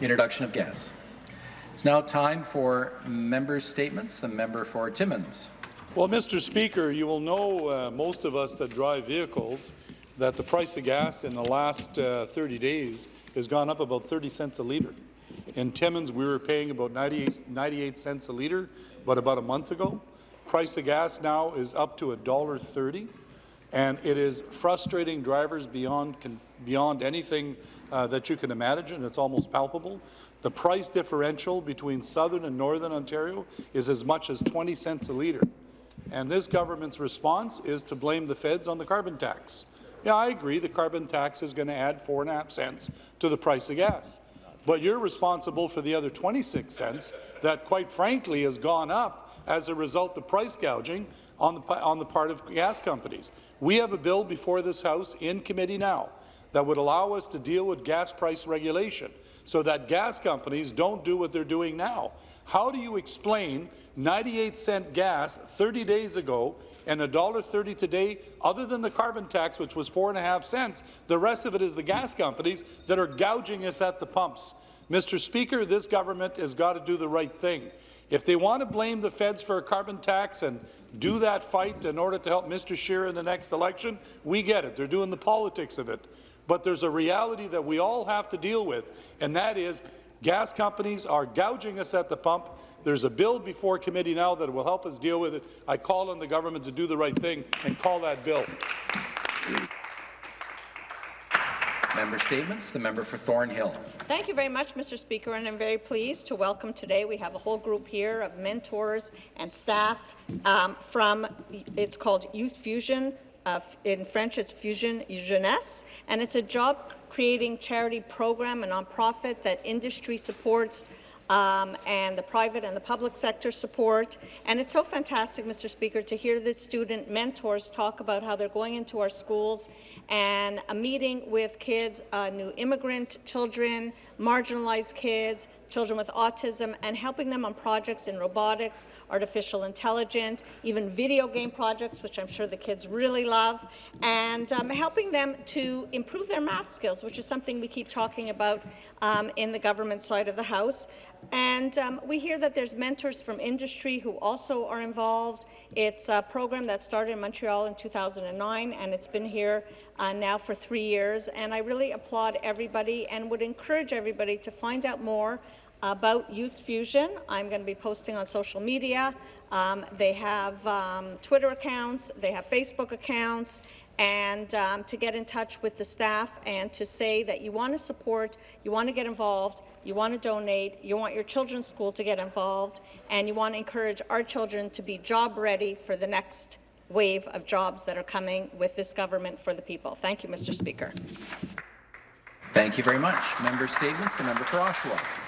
introduction of guests. It's now time for member statements. The member for Timmins. Well, Mr. Speaker, you will know, uh, most of us that drive vehicles, that the price of gas in the last uh, 30 days has gone up about 30 cents a litre. In Timmins, we were paying about 98, 98 cents a litre, but about a month ago. Price of gas now is up to $1.30, and it is frustrating drivers beyond, beyond anything uh, that you can imagine. It's almost palpable. The price differential between southern and northern Ontario is as much as 20 cents a litre. And this government's response is to blame the feds on the carbon tax. Yeah, I agree the carbon tax is going to add four and a half cents to the price of gas. But you're responsible for the other 26 cents that, quite frankly, has gone up as a result of price gouging on the, on the part of gas companies. We have a bill before this House in committee now that would allow us to deal with gas price regulation so that gas companies don't do what they're doing now. How do you explain 98 cent gas 30 days ago and $1.30 today, other than the carbon tax, which was four and a half cents, the rest of it is the gas companies that are gouging us at the pumps. Mr. Speaker, this government has got to do the right thing. If they want to blame the feds for a carbon tax and do that fight in order to help Mr. Scheer in the next election, we get it. They're doing the politics of it. But there's a reality that we all have to deal with, and that is gas companies are gouging us at the pump. There's a bill before committee now that will help us deal with it. I call on the government to do the right thing and call that bill. Member statements. The member for Thornhill. Thank you very much, Mr. Speaker, and I'm very pleased to welcome today. We have a whole group here of mentors and staff um, from, it's called Youth Fusion, uh, in French, it's Fusion Jeunesse, and it's a job-creating charity program, a nonprofit that industry supports um, and the private and the public sector support. And it's so fantastic, Mr. Speaker, to hear the student mentors talk about how they're going into our schools and a meeting with kids, uh, new immigrant children, marginalized kids, children with autism, and helping them on projects in robotics, artificial intelligence, even video game projects, which I'm sure the kids really love, and um, helping them to improve their math skills, which is something we keep talking about um, in the government side of the House. And um, we hear that there's mentors from industry who also are involved. It's a program that started in Montreal in 2009, and it's been here uh, now for three years. And I really applaud everybody and would encourage everybody to find out more about Youth Fusion. I'm going to be posting on social media. Um, they have um, Twitter accounts, they have Facebook accounts, and um, to get in touch with the staff and to say that you want to support, you want to get involved, you want to donate, you want your children's school to get involved, and you want to encourage our children to be job ready for the next wave of jobs that are coming with this government for the people. Thank you, Mr. Speaker. Thank you very much. Member statements. The member for Oshawa.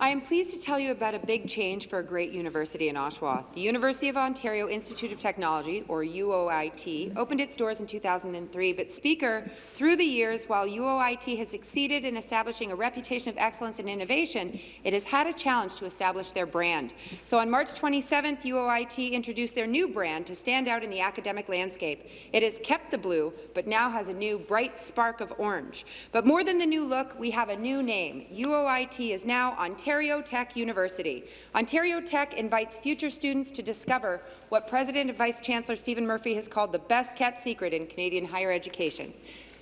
I am pleased to tell you about a big change for a great university in Oshawa. The University of Ontario Institute of Technology, or UOIT, opened its doors in 2003, but Speaker, through the years, while UOIT has succeeded in establishing a reputation of excellence and innovation, it has had a challenge to establish their brand. So on March 27th, UOIT introduced their new brand to stand out in the academic landscape. It has kept the blue, but now has a new bright spark of orange. But more than the new look, we have a new name. UOIT is now Ontario Ontario Tech University. Ontario Tech invites future students to discover what President and Vice Chancellor Steven Murphy has called the best-kept secret in Canadian higher education.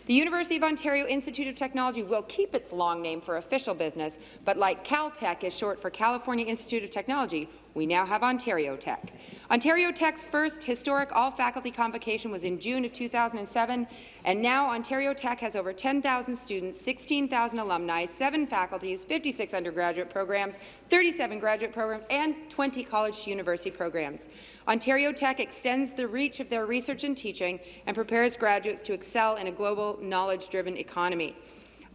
The University of Ontario Institute of Technology will keep its long name for official business, but like Caltech is short for California Institute of Technology, we now have Ontario Tech. Ontario Tech's first historic all-faculty convocation was in June of 2007, and now Ontario Tech has over 10,000 students, 16,000 alumni, 7 faculties, 56 undergraduate programs, 37 graduate programs, and 20 college to university programs. Ontario Tech extends the reach of their research and teaching and prepares graduates to excel in a global, knowledge-driven economy.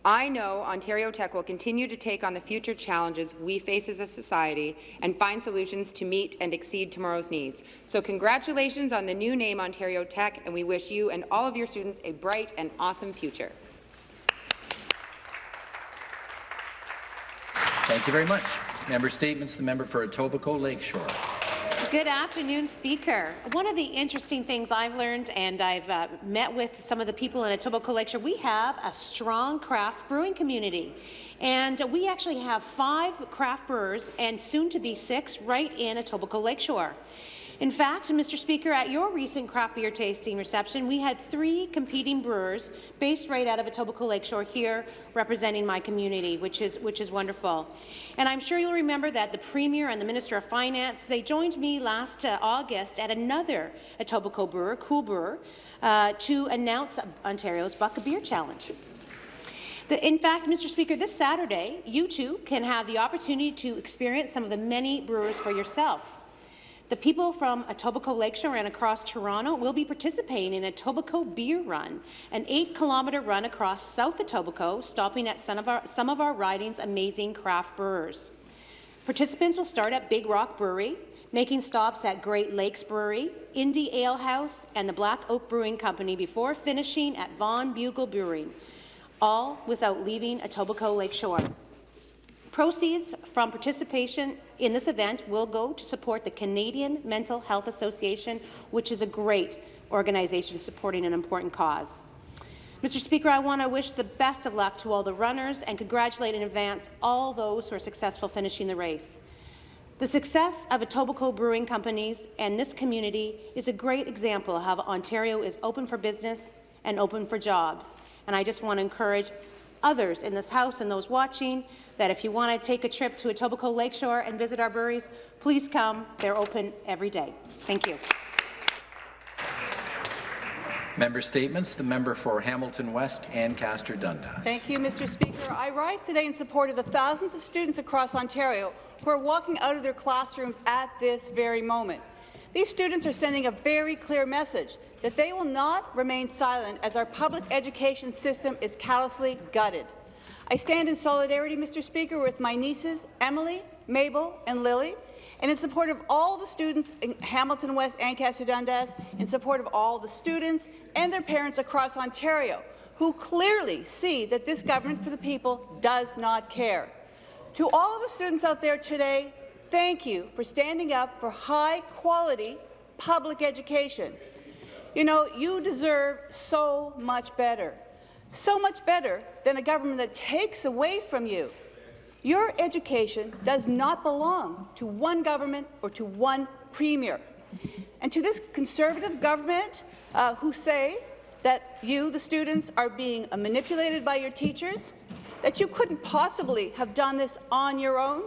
I know Ontario Tech will continue to take on the future challenges we face as a society and find solutions to meet and exceed tomorrow's needs. So congratulations on the new name Ontario Tech, and we wish you and all of your students a bright and awesome future. Thank you very much. Member statements. The member for Etobicoke Lakeshore. Good afternoon, Speaker. One of the interesting things I've learned, and I've uh, met with some of the people in Etobicoke Lakeshore, we have a strong craft brewing community. And we actually have five craft brewers, and soon to be six, right in Etobicoke Lakeshore. In fact, Mr. Speaker, at your recent craft beer tasting reception, we had three competing brewers based right out of Etobicoke Lakeshore here representing my community, which is, which is wonderful. And I'm sure you'll remember that the Premier and the Minister of Finance, they joined me last uh, August at another Etobicoke brewer, Cool Brewer, uh, to announce Ontario's Buck a Beer Challenge. In fact, Mr. Speaker, this Saturday, you too can have the opportunity to experience some of the many brewers for yourself. The people from Etobicoke Lakeshore and across Toronto will be participating in Etobicoke Beer Run, an eight-kilometre run across South Etobicoke, stopping at some of, our, some of our riding's amazing craft brewers. Participants will start at Big Rock Brewery, making stops at Great Lakes Brewery, Indie Ale House, and the Black Oak Brewing Company before finishing at Vaughan Bugle Brewing, all without leaving Etobicoke Lakeshore. Proceeds from participation in this event will go to support the Canadian Mental Health Association, which is a great organization supporting an important cause. Mr. Speaker, I want to wish the best of luck to all the runners and congratulate in advance all those who are successful finishing the race. The success of Etobicoke Brewing Companies and this community is a great example of how Ontario is open for business and open for jobs. And I just want to encourage others in this House and those watching that if you want to take a trip to Etobicoke Lakeshore and visit our breweries, please come. They're open every day. Thank you. Member statements. The member for Hamilton West, Ancaster Dundas. Thank you, Mr. Speaker. I rise today in support of the thousands of students across Ontario who are walking out of their classrooms at this very moment. These students are sending a very clear message that they will not remain silent as our public education system is callously gutted. I stand in solidarity, Mr. Speaker, with my nieces, Emily, Mabel, and Lily, and in support of all the students in Hamilton West, Ancaster Dundas, in support of all the students and their parents across Ontario who clearly see that this government for the people does not care. To all of the students out there today, thank you for standing up for high-quality public education. You know, you deserve so much better, so much better than a government that takes away from you. Your education does not belong to one government or to one premier. And to this Conservative government uh, who say that you, the students, are being manipulated by your teachers, that you couldn't possibly have done this on your own,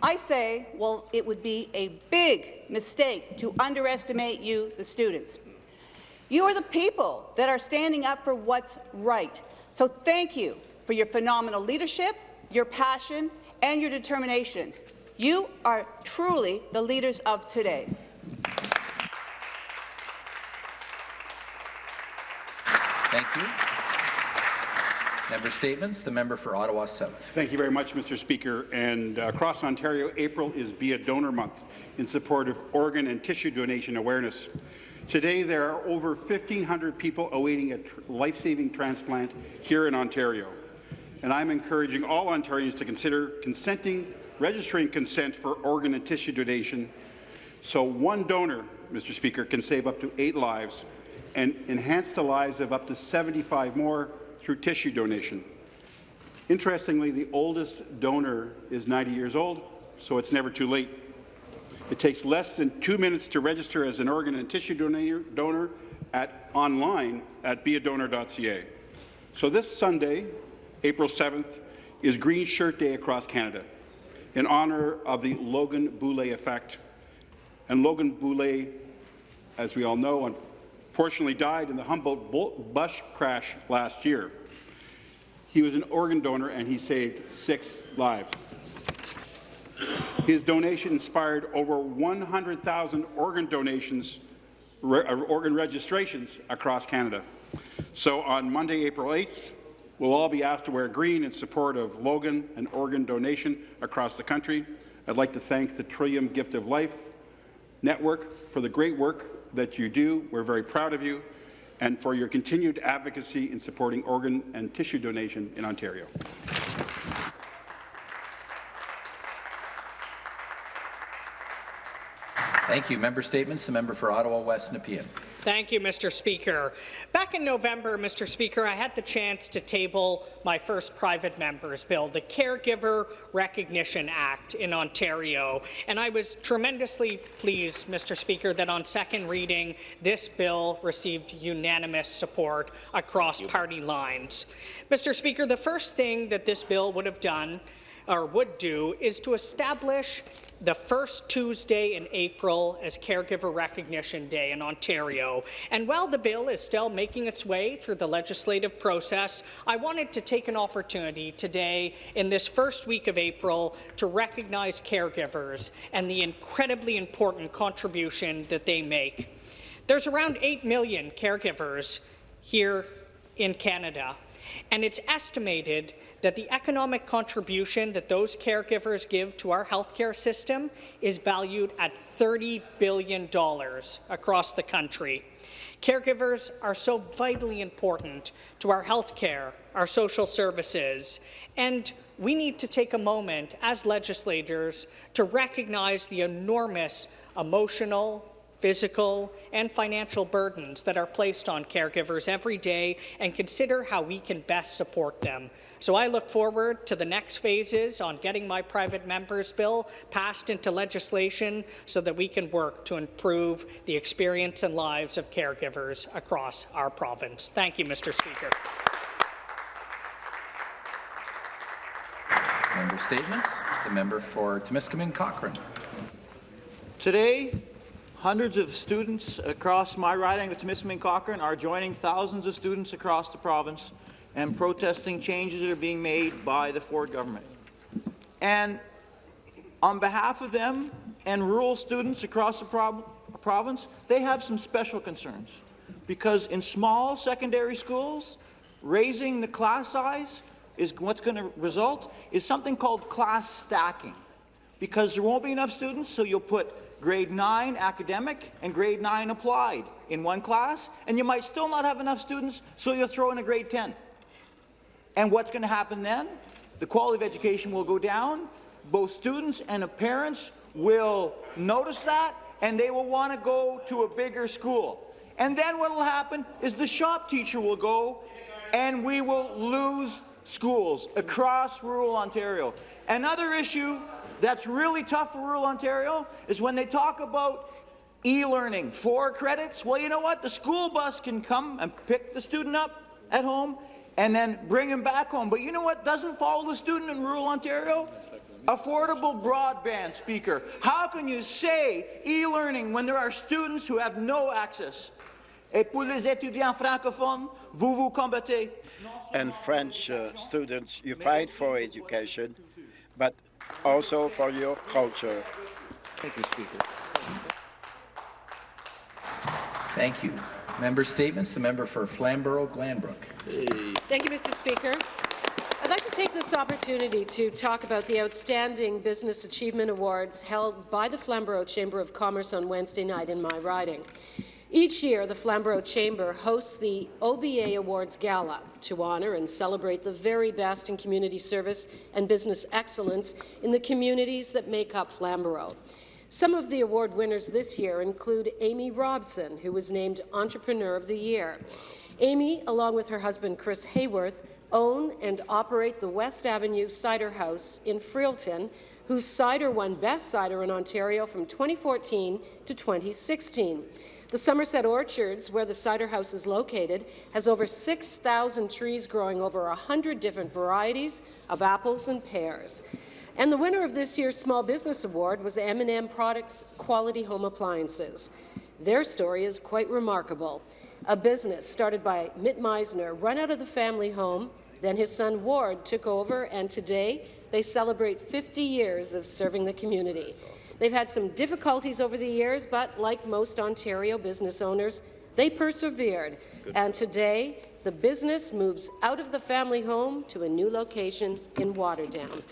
I say, well, it would be a big mistake to underestimate you, the students. You are the people that are standing up for what's right. So thank you for your phenomenal leadership, your passion, and your determination. You are truly the leaders of today. Thank you. Member statements. The member for Ottawa South. Thank you very much, Mr. Speaker. And uh, across Ontario, April is Be a Donor Month in support of organ and tissue donation awareness. Today, there are over 1,500 people awaiting a life-saving transplant here in Ontario. And I'm encouraging all Ontarians to consider consenting, registering consent for organ and tissue donation so one donor, Mr. Speaker, can save up to eight lives and enhance the lives of up to 75 more through tissue donation. Interestingly, the oldest donor is 90 years old, so it's never too late. It takes less than two minutes to register as an organ and tissue donor at online at beadonor.ca. So this Sunday, April 7th, is Green Shirt Day across Canada in honour of the Logan Boulet effect. And Logan Boulet, as we all know, unfortunately died in the Humboldt bus crash last year. He was an organ donor and he saved six lives. His donation inspired over 100,000 organ donations, re uh, organ registrations across Canada. So on Monday, April 8th, we'll all be asked to wear green in support of Logan and organ donation across the country. I'd like to thank the Trillium Gift of Life Network for the great work that you do. We're very proud of you and for your continued advocacy in supporting organ and tissue donation in Ontario. Thank you. Member statements. The member for Ottawa West Nepean. Thank you, Mr. Speaker. Back in November, Mr. Speaker, I had the chance to table my first private member's bill, the Caregiver Recognition Act in Ontario, and I was tremendously pleased, Mr. Speaker, that on second reading, this bill received unanimous support across party lines. Mr. Speaker, the first thing that this bill would have done or would do is to establish the first Tuesday in April as Caregiver Recognition Day in Ontario. And while the bill is still making its way through the legislative process, I wanted to take an opportunity today in this first week of April to recognize caregivers and the incredibly important contribution that they make. There's around 8 million caregivers here in Canada, and it's estimated that the economic contribution that those caregivers give to our healthcare system is valued at $30 billion across the country. Caregivers are so vitally important to our healthcare, our social services, and we need to take a moment as legislators to recognize the enormous emotional, physical, and financial burdens that are placed on caregivers every day and consider how we can best support them. So I look forward to the next phases on getting my private member's bill passed into legislation so that we can work to improve the experience and lives of caregivers across our province. Thank you, Mr. Speaker. Member statements. The member for Timiskaming Cochrane. Today, hundreds of students across my riding of Timiskaming Cochrane are joining thousands of students across the province and protesting changes that are being made by the Ford government. And on behalf of them and rural students across the prov province, they have some special concerns. Because in small secondary schools, raising the class size is what's going to result is something called class stacking. Because there won't be enough students, so you'll put grade 9 academic and grade 9 applied in one class, and you might still not have enough students, so you'll throw in a grade 10. And what's going to happen then? The quality of education will go down. Both students and parents will notice that, and they will want to go to a bigger school. And then what will happen is the shop teacher will go, and we will lose schools across rural Ontario. Another issue that's really tough for rural Ontario is when they talk about e-learning, four credits. Well, you know what? The school bus can come and pick the student up at home and then bring him back home. But you know what doesn't follow the student in rural Ontario? Affordable broadband, Speaker. How can you say e-learning when there are students who have no access? Et pour les étudiants francophones, vous vous combattez. And French uh, students, you fight for education, but also for your culture. Thank you, Speaker. Thank you. Member statements. The member for Flamborough-Glanbrook. Thank you, Mr. Speaker. I'd like to take this opportunity to talk about the Outstanding Business Achievement Awards held by the Flamborough Chamber of Commerce on Wednesday night in my riding. Each year, the Flamborough Chamber hosts the OBA Awards Gala to honour and celebrate the very best in community service and business excellence in the communities that make up Flamborough. Some of the award winners this year include Amy Robson, who was named Entrepreneur of the Year. Amy, along with her husband Chris Hayworth, own and operate the West Avenue Cider House in Freelton, whose cider won Best Cider in Ontario from 2014 to 2016. The Somerset Orchards, where the cider house is located, has over 6,000 trees growing over 100 different varieties of apples and pears. And the winner of this year's Small Business Award was M&M Products Quality Home Appliances. Their story is quite remarkable. A business started by Mitt Meisner, run out of the family home, then his son Ward took over, and today they celebrate 50 years of serving the community. They've had some difficulties over the years, but like most Ontario business owners, they persevered. Good. And today, the business moves out of the family home to a new location in Waterdown.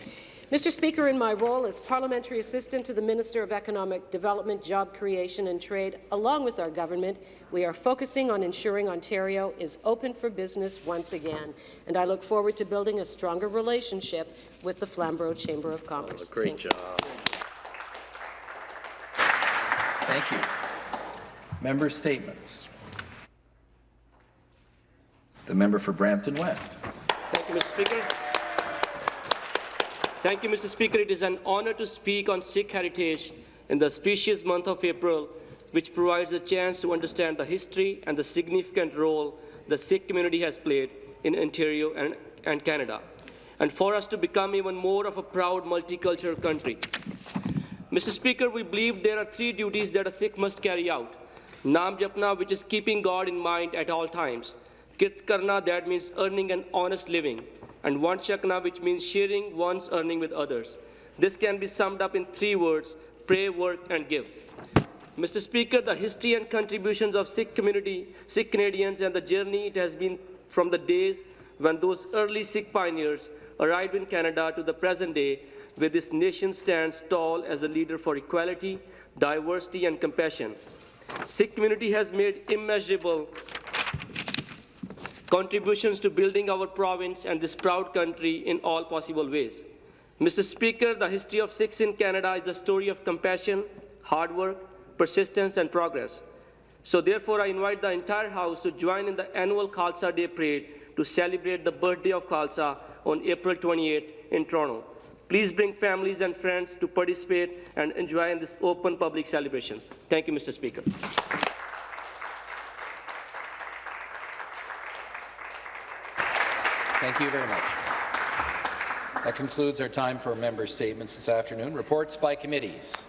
Mr. Speaker, in my role as Parliamentary Assistant to the Minister of Economic Development, Job Creation and Trade, along with our government, we are focusing on ensuring Ontario is open for business once again, and I look forward to building a stronger relationship with the Flamborough Chamber of Commerce. Oh, great Thank job. Thank you. Member statements. The member for Brampton West. Thank you, Mr. Speaker. Thank you, Mr. Speaker. It is an honor to speak on Sikh heritage in the auspicious month of April, which provides a chance to understand the history and the significant role the Sikh community has played in Ontario and, and Canada, and for us to become even more of a proud multicultural country. Mr. Speaker, we believe there are three duties that a Sikh must carry out. Nam Japna, which is keeping God in mind at all times. Kirt Karna, that means earning an honest living. And Vand Chakna, which means sharing one's earning with others. This can be summed up in three words, pray, work, and give. Mr. Speaker, the history and contributions of Sikh community, Sikh Canadians, and the journey it has been from the days when those early Sikh pioneers arrived in Canada to the present day, where this nation stands tall as a leader for equality, diversity, and compassion. Sikh community has made immeasurable contributions to building our province and this proud country in all possible ways. Mr. Speaker, the history of Sikhs in Canada is a story of compassion, hard work, persistence, and progress. So therefore, I invite the entire House to join in the annual Khalsa Day Parade to celebrate the birthday of Khalsa on April 28 in Toronto. Please bring families and friends to participate and enjoy in this open public celebration. Thank you, Mr. Speaker. Thank you very much. That concludes our time for member statements this afternoon. Reports by committees.